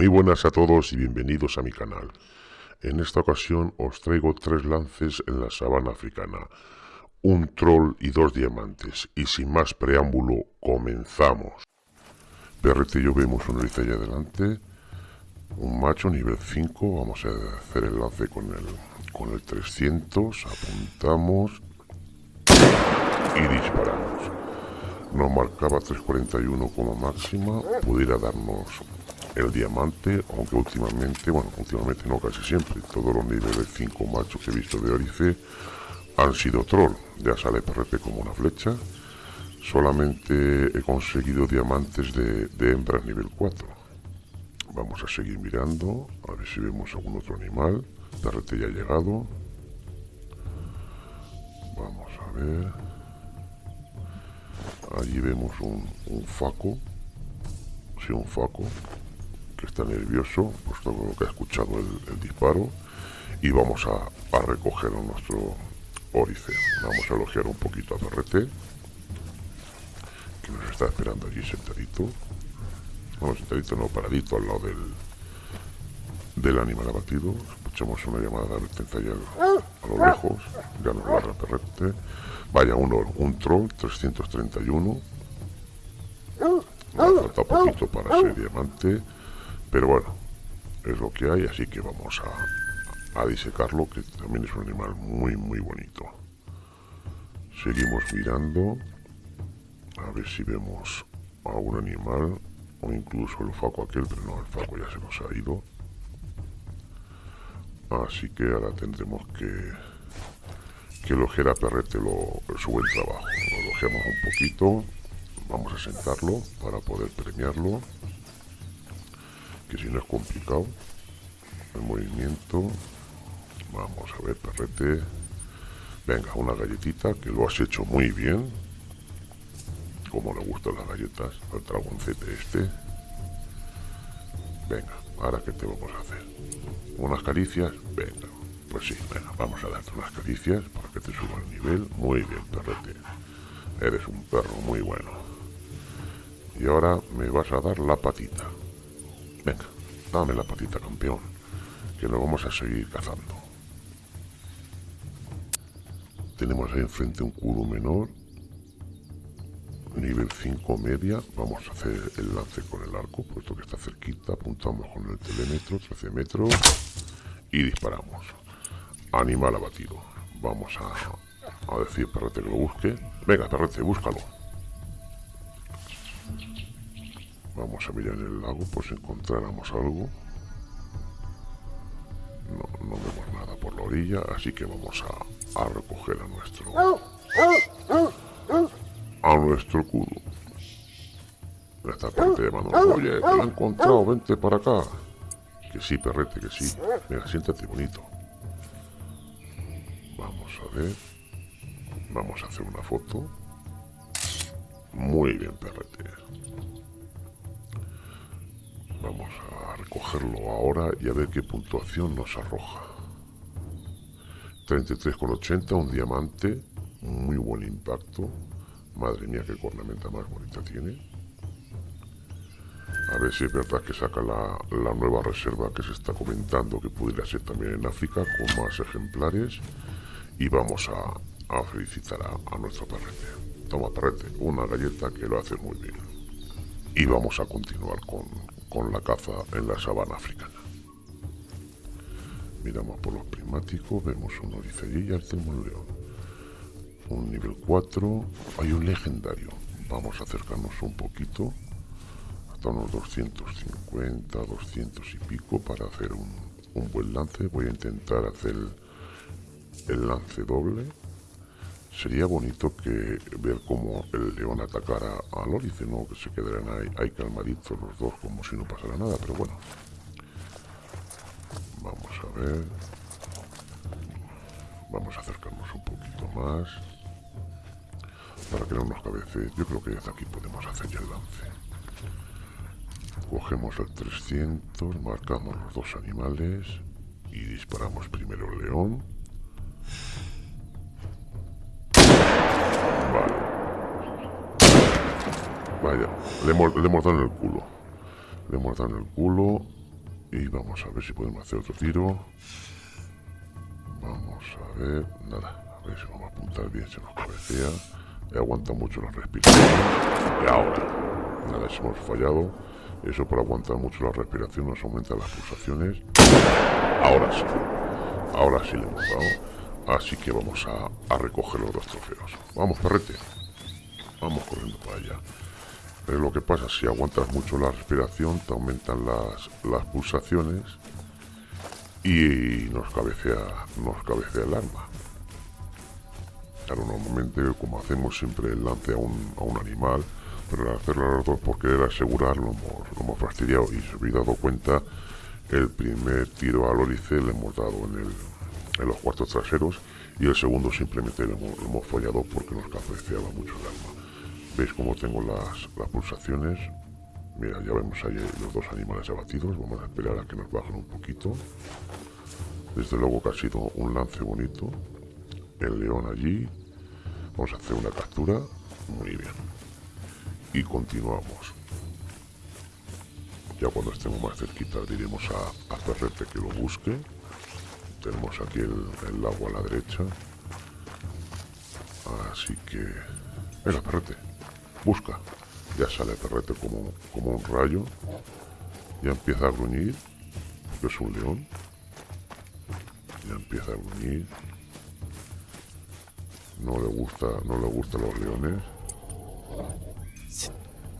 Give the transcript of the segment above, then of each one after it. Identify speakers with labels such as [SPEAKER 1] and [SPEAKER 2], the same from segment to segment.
[SPEAKER 1] Muy buenas a todos y bienvenidos a mi canal. En esta ocasión os traigo tres lances en la sabana africana, un troll y dos diamantes, y sin más preámbulo, comenzamos. Perretillo vemos una lista allá adelante, un macho nivel 5, vamos a hacer el lance con el, con el 300, apuntamos. Y disparamos. Nos marcaba 341 como máxima, pudiera darnos el diamante, aunque últimamente, bueno, últimamente no, casi siempre, todos los niveles 5 machos que he visto de Orice han sido troll, ya sale PRP como una flecha, solamente he conseguido diamantes de, de hembras nivel 4. Vamos a seguir mirando, a ver si vemos algún otro animal, PRT ya ha llegado, vamos a ver, allí vemos un, un faco, sí, un faco, que está nervioso, puesto lo que ha escuchado el, disparo, y vamos a, recoger a nuestro Orice. Vamos a elogiar un poquito a CRT, que nos está esperando allí sentadito. Bueno, sentadito no, paradito al lado del, del animal abatido. Escuchamos una llamada de advertencia allá a lo lejos, ya nos ladra Perrete. Vaya, uno, un troll 331. Nos falta poquito para ser diamante. Pero bueno, es lo que hay, así que vamos a, a disecarlo, que también es un animal muy, muy bonito. Seguimos mirando, a ver si vemos a un animal, o incluso el faco aquel, pero no, el faco ya se nos ha ido. Así que ahora tendremos que, que elogiar a Perrete lo, su buen trabajo. Lo elogiamos un poquito, vamos a sentarlo para poder premiarlo que si no es complicado el movimiento vamos a ver perrete. Venga una galletita que lo has hecho muy bien. Como le gustan las galletas al dragoncete este. Venga ahora que te vamos a hacer. Unas caricias venga. Pues sí venga vamos a darte unas caricias para que te suba el nivel. Muy bien perrete. Eres un perro muy bueno. Y ahora me vas a dar la patita Venga, dame la patita, campeón, que nos vamos a seguir cazando. Tenemos ahí enfrente un culo menor, nivel 5 media, vamos a hacer el lance con el arco, puesto que está cerquita, apuntamos con el telémetro, 13 metros, y disparamos. Animal abatido. Vamos a, a decir, perrete, que lo busque. Venga, perrete, búscalo. Vamos a mirar el lago por si encontráramos algo. No, vemos nada por la orilla, así que vamos a, recoger a nuestro... A nuestro cudo. Esta parte llamando, oye, te lo he encontrado, vente para acá. Que sí, perrete, que sí. Mira, siéntate bonito. Vamos a ver. Vamos a hacer una foto. Muy bien, perrete. Vamos a recogerlo ahora y a ver qué puntuación nos arroja. 33,80, un diamante, muy buen impacto. Madre mía, qué cornamenta más bonita tiene. A ver si es verdad que saca la, nueva reserva que se está comentando que pudiera ser también en África con más ejemplares. Y vamos a, a felicitar a, a, nuestro perrete. Toma perrete, una galleta que lo hace muy bien. Y vamos a continuar con, con la caza en la sabana africana. Miramos por los prismáticos, vemos un allí y tenemos un león. Un nivel 4, hay un legendario. Vamos a acercarnos un poquito, hasta unos 250, 200 y pico para hacer un, buen lance. Voy a intentar hacer el lance doble Sería bonito que ver cómo el león atacara a Lórice, ¿no? Que se quedaran ahí, ahí calmaditos los dos como si no pasara nada, pero bueno. Vamos a ver. Vamos a acercarnos un poquito más. Para que no nos cabece. Yo creo que desde aquí podemos hacer ya el lance. Cogemos el 300, marcamos los dos animales y disparamos primero el león. Vaya, le, hemos, dado en el culo. Le hemos dado en el culo. Y vamos a ver si podemos hacer otro tiro. Vamos a ver... Nada, a ver si vamos a apuntar bien, se nos cabecea. Y aguanta mucho la respiración. Y ahora, nada, si hemos fallado. Eso por aguantar mucho la respiración nos aumenta las pulsaciones. Ahora sí. Ahora sí le hemos dado. Así que vamos a, a recoger los dos trofeos. Vamos, perrete. Vamos corriendo para allá. Es lo que pasa, si aguantas mucho la respiración, te aumentan las, las pulsaciones y nos cabecea, nos cabecea el arma. Claro, normalmente como hacemos siempre el lance a un, a un animal, pero al hacerlo a los dos por querer asegurar lo hemos, hemos fastidiado y se hubiera dado cuenta, el primer tiro al órice le hemos dado en, el, en los cuartos traseros y el segundo simplemente lo hemos, lo hemos fallado porque nos cabeceaba mucho el arma. ¿Veis cómo tengo las, las pulsaciones? Mira, ya vemos ahí los dos animales abatidos. Vamos a esperar a que nos bajen un poquito. Desde luego que ha sido un lance bonito. El león allí. Vamos a hacer una captura. Muy bien. Y continuamos. Ya cuando estemos más cerquita diremos a, a Ferrete que lo busque. Tenemos aquí el, el lago a la derecha. Así que... Venga, Ferrete. Busca. Ya sale Perrete como, como un rayo. Ya empieza a gruñir. Porque es un león. Ya empieza a gruñir. No le gusta, no le gustan los leones.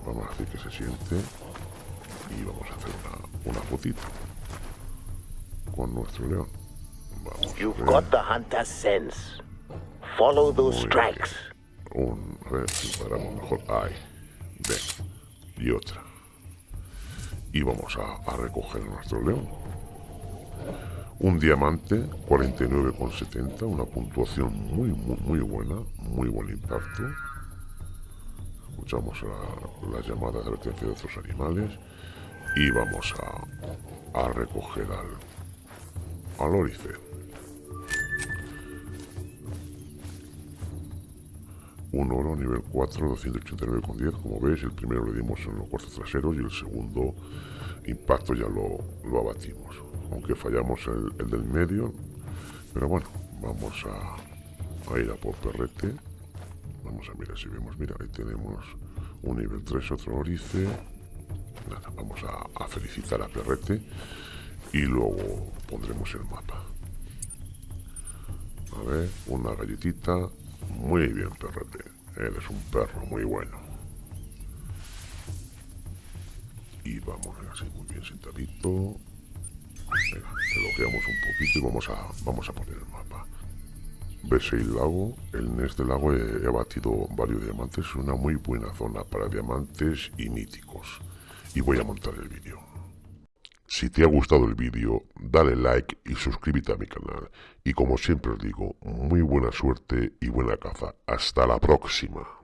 [SPEAKER 1] Vamos a decir que se siente. Y vamos a hacer una, una fotito. Con nuestro león. Vamos
[SPEAKER 2] You've got the hunter's sense. Follow those tracks
[SPEAKER 1] un, paramos mejor, ahí, ven, y otra. Y vamos a, a recoger nuestro león. Un diamante, 49,70, una puntuación muy, muy, muy buena, muy buen impacto. Escuchamos la, la llamada de advertencia de otros animales y vamos a, a recoger al, al. Un oro nivel 4, 289,10. Como veis, el primero le dimos en los cuartos traseros y el segundo impacto ya lo, lo abatimos. Aunque fallamos el, el, del medio. Pero bueno, vamos a, a, ir a por perrete. Vamos a mirar si vemos. Mira, ahí tenemos un nivel 3, otro orice. Nada, vamos a, a felicitar a perrete. Y luego pondremos el mapa. A ver, una galletita, muy bien, perrete. Eres un perro muy bueno. Y vamos así muy bien sentadito. Venga, elogiamos un poquito y vamos a, vamos a poner el mapa. ¿Ves el lago? El Nes del lago he, he batido varios diamantes. Es una muy buena zona para diamantes y míticos. Y voy a montar el vídeo. Si te ha gustado el vídeo, dale like y suscríbete a mi canal. Y como siempre os digo, muy buena suerte y buena caza. Hasta la próxima.